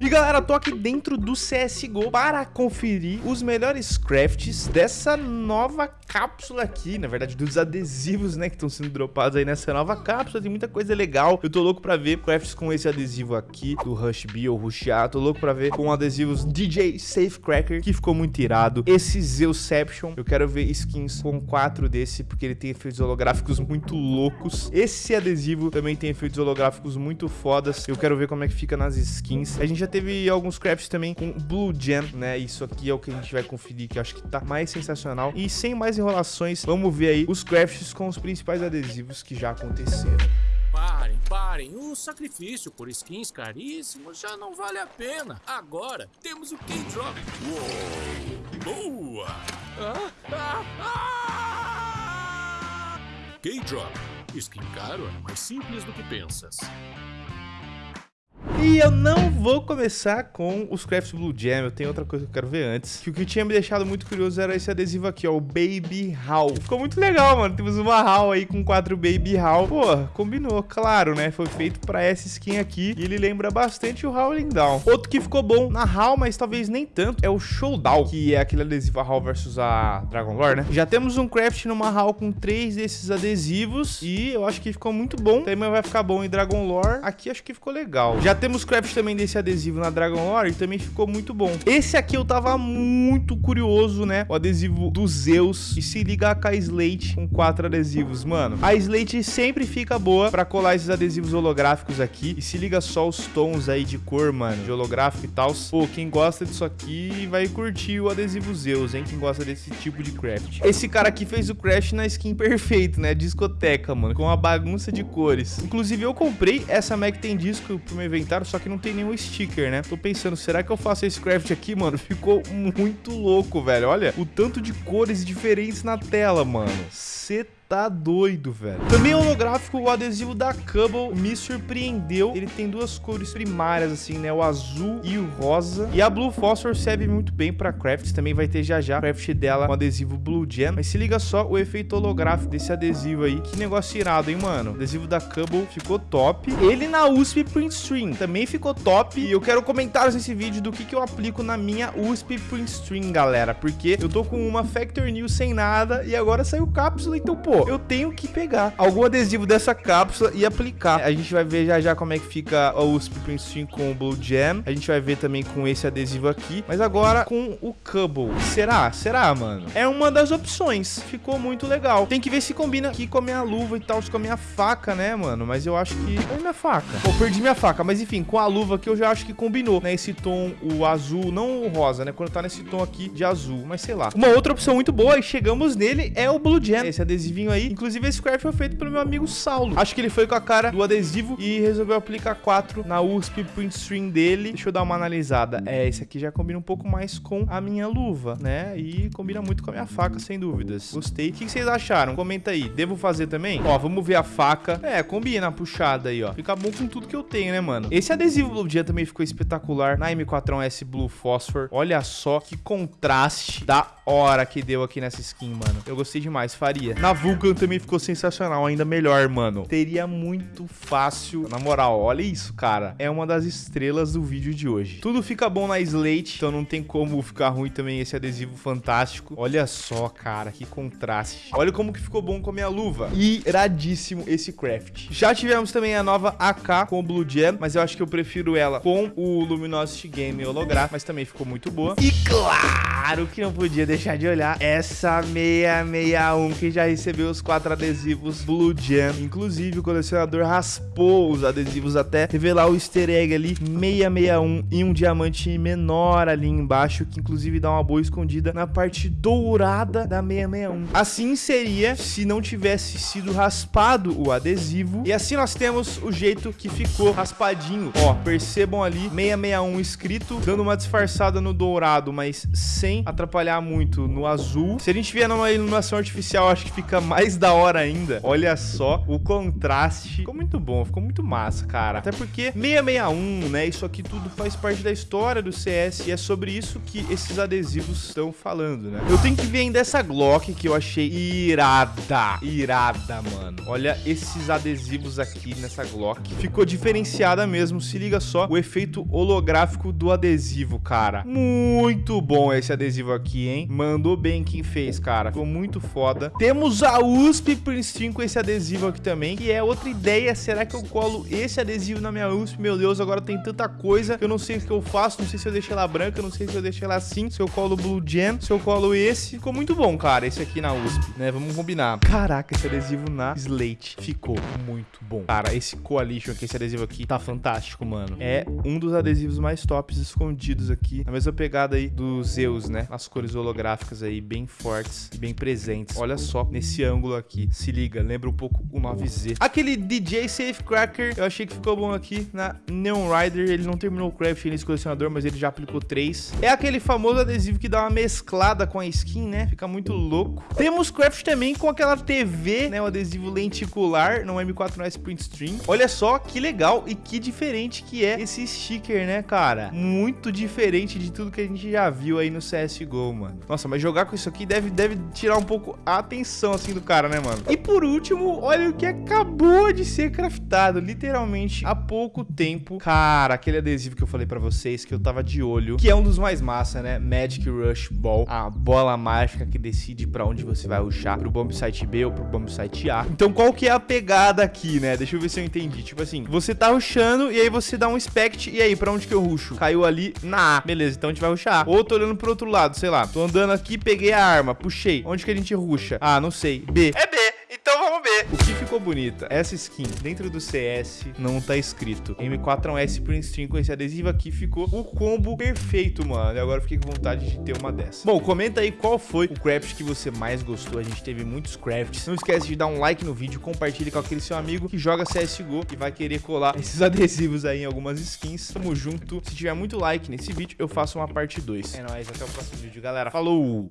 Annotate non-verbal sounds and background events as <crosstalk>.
E galera, tô aqui dentro do CSGO para conferir os melhores crafts dessa nova cápsula aqui, na verdade dos adesivos, né, que estão sendo dropados aí nessa nova cápsula, tem muita coisa legal, eu tô louco pra ver crafts com esse adesivo aqui, do Rush B ou Rush A, tô louco pra ver com adesivos DJ Safecracker, que ficou muito irado, esse Zeusception, eu quero ver skins com quatro desse, porque ele tem efeitos holográficos muito loucos, esse adesivo também tem efeitos holográficos muito fodas, eu quero ver como é que fica nas skins, a gente já teve alguns crafts também com Blue Gem, né? Isso aqui é o que a gente vai conferir, que eu acho que tá mais sensacional. E sem mais enrolações, vamos ver aí os crafts com os principais adesivos que já aconteceram. Parem, parem. O sacrifício por skins caríssimos já não vale a pena. Agora temos o K-Drop. Boa! Ah, ah, ah! K-Drop. Skin caro é mais simples do que pensas. E eu não vou começar com os Crafts Blue Jam, eu tenho outra coisa que eu quero ver antes. Que o que tinha me deixado muito curioso era esse adesivo aqui, ó, o Baby Hall. Ficou muito legal, mano. Temos uma Hall aí com quatro Baby Hall. Pô, combinou, claro, né? Foi feito pra essa skin aqui e ele lembra bastante o Howling Down. Outro que ficou bom na Hall, mas talvez nem tanto, é o Showdown, que é aquele adesivo Hall versus a Dragon Lore, né? Já temos um craft numa Hall com três desses adesivos e eu acho que ficou muito bom. Também vai ficar bom em Dragon Lore. Aqui acho que ficou legal. Já temos temos craft também desse adesivo na Dragon Lore e também ficou muito bom. Esse aqui eu tava muito curioso, né? O adesivo do Zeus. E se liga a Slate com quatro adesivos, mano. A Slate sempre fica boa pra colar esses adesivos holográficos aqui. E se liga só os tons aí de cor, mano, de holográfico e tal. Pô, quem gosta disso aqui vai curtir o adesivo Zeus, hein? Quem gosta desse tipo de craft. Esse cara aqui fez o craft na skin perfeito, né? Discoteca, mano, com uma bagunça de cores. Inclusive, eu comprei essa Mac tem disco pro meu inventário só que não tem nenhum sticker, né? Tô pensando, será que eu faço esse craft aqui, mano? <laughs> Ficou muito louco, velho. Olha o tanto de cores diferentes na tela, mano. Você tá doido, velho. Também holográfico, o adesivo da Cubble me surpreendeu. Ele tem duas cores primárias, assim, né? O azul e o rosa. E a Blue Phosphor serve muito bem pra crafts. Também vai ter já já craft dela com adesivo Blue Gem. Mas se liga só o efeito holográfico desse adesivo aí. Que negócio irado, hein, mano? O adesivo da Cubble ficou top. Ele na USP Print Stream também ficou top. E eu quero comentários nesse vídeo do que, que eu aplico na minha USP Print Stream, galera. Porque eu tô com uma Factor New sem nada e agora saiu cápsula. Então, pô, eu tenho que pegar algum adesivo dessa cápsula e aplicar. A gente vai ver já já como é que fica o USP Princeton com o Blue Jam. A gente vai ver também com esse adesivo aqui. Mas agora com o Cubble. Será? Será, mano? É uma das opções. Ficou muito legal. Tem que ver se combina aqui com a minha luva e tal, com a minha faca, né, mano? Mas eu acho que... Olha minha faca. Pô, perdi minha faca. Mas enfim, com a luva aqui eu já acho que combinou, né? Esse tom, o azul, não o rosa, né? Quando tá nesse tom aqui de azul. Mas sei lá. Uma outra opção muito boa e chegamos nele é o Blue Jam. Esse adesivinho aí. Inclusive, esse craft foi feito pelo meu amigo Saulo. Acho que ele foi com a cara do adesivo e resolveu aplicar 4 na USP Print String dele. Deixa eu dar uma analisada. É, esse aqui já combina um pouco mais com a minha luva, né? E combina muito com a minha faca, sem dúvidas. Gostei. O que vocês acharam? Comenta aí. Devo fazer também? Ó, vamos ver a faca. É, combina a puxada aí, ó. Fica bom com tudo que eu tenho, né, mano? Esse adesivo Blue Dia também ficou espetacular na M4S Blue Phosphor. Olha só que contraste da hora que deu aqui nessa skin, mano. Eu gostei demais, faria. Na Vulcan também ficou sensacional, ainda melhor, mano. Teria muito fácil. Na moral, olha isso, cara. É uma das estrelas do vídeo de hoje. Tudo fica bom na Slate, então não tem como ficar ruim também esse adesivo fantástico. Olha só, cara, que contraste. Olha como que ficou bom com a minha luva. Iradíssimo esse craft. Já tivemos também a nova AK com o Blue Gem, mas eu acho que eu prefiro ela com o Luminosity Game holográfico, mas também ficou muito boa. E claro que não podia deixar de olhar essa 661 que já recebeu os quatro adesivos Blue Jam. Inclusive, o colecionador raspou os adesivos até revelar o easter egg ali 661 e um diamante menor ali embaixo, que inclusive dá uma boa escondida na parte dourada da 661. Assim seria se não tivesse sido raspado o adesivo. E assim nós temos o jeito que ficou raspadinho. Ó, percebam ali 661 escrito, dando uma disfarçada no dourado, mas sem atrapalhar muito no azul. Se a gente vier numa iluminação artificial, acho que fica mais da hora ainda. Olha só o contraste. Ficou muito bom, ficou muito massa, cara. Até porque 661, né? Isso aqui tudo faz parte da história do CS e é sobre isso que esses adesivos estão falando, né? Eu tenho que ver ainda essa Glock que eu achei irada. Irada, mano. Olha esses adesivos aqui nessa Glock. Ficou diferenciada mesmo. Se liga só o efeito holográfico do adesivo, cara. Muito bom esse adesivo aqui, hein? Mandou bem quem fez, cara. Ficou muito foda. Temos a USP Prince 3 com esse adesivo aqui também, que é outra ideia. Será que eu colo esse adesivo na minha USP? Meu Deus, agora tem tanta coisa que eu não sei o que eu faço. Não sei se eu deixo ela branca, não sei se eu deixo ela assim, se eu colo Blue Gem, se eu colo esse. Ficou muito bom, cara, esse aqui na USP, né? Vamos combinar. Caraca, esse adesivo na Slate ficou muito bom. Cara, esse Coalition aqui, esse adesivo aqui, tá fantástico, mano. É um dos adesivos mais tops escondidos aqui. A mesma pegada aí dos Zeus, né? As cores holográficas aí, bem fortes e bem presentes. Olha só, nesse ângulo aqui. Se liga, lembra um pouco o 9Z. Aquele DJ Safecracker, eu achei que ficou bom aqui na Neon Rider. Ele não terminou o craft nesse colecionador, mas ele já aplicou três. É aquele famoso adesivo que dá uma mesclada com a skin, né? Fica muito louco. Temos craft também com aquela TV, né? O adesivo lenticular no M4S Print Stream. Olha só que legal e que diferente que é esse sticker, né, cara? Muito diferente de tudo que a gente já viu aí no CSGO, mano. Nossa, mas jogar com isso aqui deve, deve tirar um pouco a atenção, assim, do cara, né, mano? E por último, olha o que acabou de ser craftado, literalmente, há pouco tempo. Cara, aquele adesivo que eu falei pra vocês, que eu tava de olho, que é um dos mais massa, né? Magic Rush Ball, a bola mágica que decide pra onde você vai rushar, pro bomb site B ou pro bomb site A. Então, qual que é a pegada aqui, né? Deixa eu ver se eu entendi. Tipo assim, você tá rushando e aí você dá um inspect, e aí, pra onde que eu rusho? Caiu ali na A. Beleza, então a gente vai rushar. Ou tô olhando pro outro lado, sei lá. Tô andando aqui, peguei a arma, puxei. Onde que a gente rusha? Ah, não sei. B. É O que ficou bonita? Essa skin dentro do CS não tá escrito. M4S Prince Stream com esse adesivo aqui ficou o combo perfeito, mano. E agora fiquei com vontade de ter uma dessa. Bom, comenta aí qual foi o craft que você mais gostou. A gente teve muitos crafts. Não esquece de dar um like no vídeo, compartilhe com aquele seu amigo que joga CSGO e vai querer colar <laughs> esses adesivos aí em algumas skins. Tamo junto. Se tiver muito like nesse vídeo, eu faço uma parte 2. É nóis, até o próximo vídeo, galera. Falou!